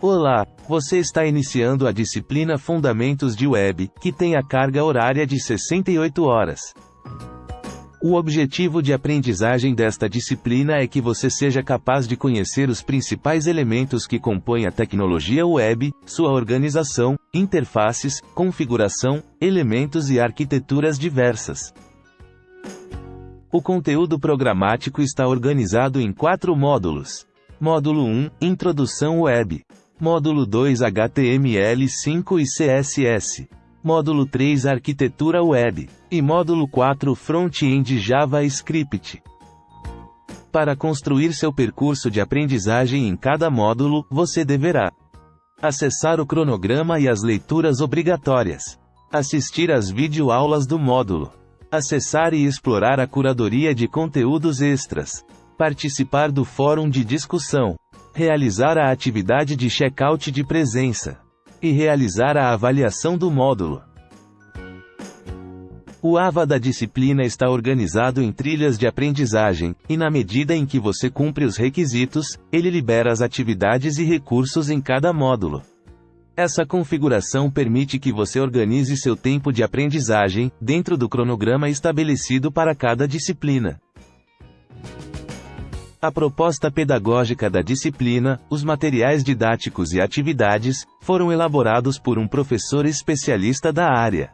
Olá, você está iniciando a disciplina Fundamentos de Web, que tem a carga horária de 68 horas. O objetivo de aprendizagem desta disciplina é que você seja capaz de conhecer os principais elementos que compõem a tecnologia web, sua organização, interfaces, configuração, elementos e arquiteturas diversas. O conteúdo programático está organizado em quatro módulos. Módulo 1 Introdução Web. Módulo 2 HTML5 e CSS. Módulo 3 Arquitetura Web. E módulo 4 Front-end JavaScript. Para construir seu percurso de aprendizagem em cada módulo, você deverá acessar o cronograma e as leituras obrigatórias, assistir às videoaulas do módulo, acessar e explorar a curadoria de conteúdos extras, participar do fórum de discussão, realizar a atividade de check-out de presença e realizar a avaliação do módulo. O AVA da disciplina está organizado em trilhas de aprendizagem, e na medida em que você cumpre os requisitos, ele libera as atividades e recursos em cada módulo. Essa configuração permite que você organize seu tempo de aprendizagem, dentro do cronograma estabelecido para cada disciplina. A proposta pedagógica da disciplina, os materiais didáticos e atividades, foram elaborados por um professor especialista da área.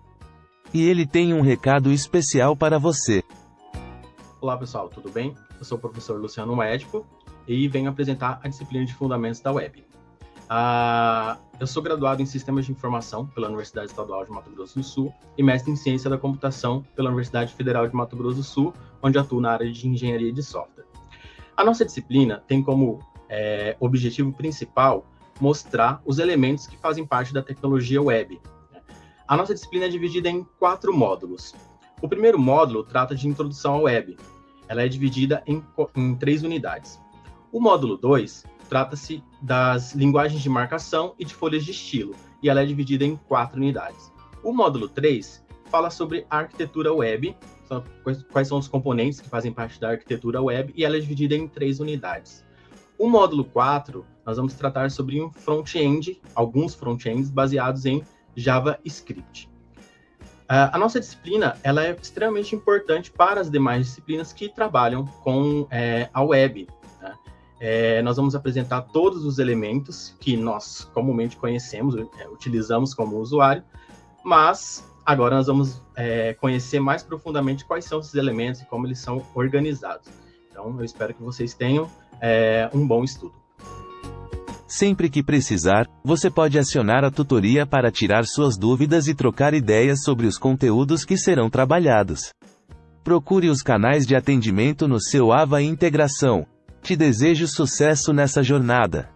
E ele tem um recado especial para você. Olá pessoal, tudo bem? Eu sou o professor Luciano Médico e venho apresentar a disciplina de Fundamentos da Web. Uh, eu sou graduado em Sistemas de Informação pela Universidade Estadual de Mato Grosso do Sul e mestre em Ciência da Computação pela Universidade Federal de Mato Grosso do Sul, onde atuo na área de Engenharia de Software. A nossa disciplina tem como é, objetivo principal mostrar os elementos que fazem parte da tecnologia web. Né? A nossa disciplina é dividida em quatro módulos. O primeiro módulo trata de introdução à web. Ela é dividida em, em três unidades. O módulo 2 trata-se das linguagens de marcação e de folhas de estilo, e ela é dividida em quatro unidades. O módulo 3 fala sobre arquitetura web quais são os componentes que fazem parte da arquitetura web, e ela é dividida em três unidades. O módulo 4, nós vamos tratar sobre um front-end, alguns front-ends baseados em JavaScript. Uh, a nossa disciplina ela é extremamente importante para as demais disciplinas que trabalham com é, a web. Né? É, nós vamos apresentar todos os elementos que nós comumente conhecemos, é, utilizamos como usuário, mas Agora nós vamos é, conhecer mais profundamente quais são esses elementos e como eles são organizados. Então, eu espero que vocês tenham é, um bom estudo. Sempre que precisar, você pode acionar a tutoria para tirar suas dúvidas e trocar ideias sobre os conteúdos que serão trabalhados. Procure os canais de atendimento no seu AVA Integração. Te desejo sucesso nessa jornada.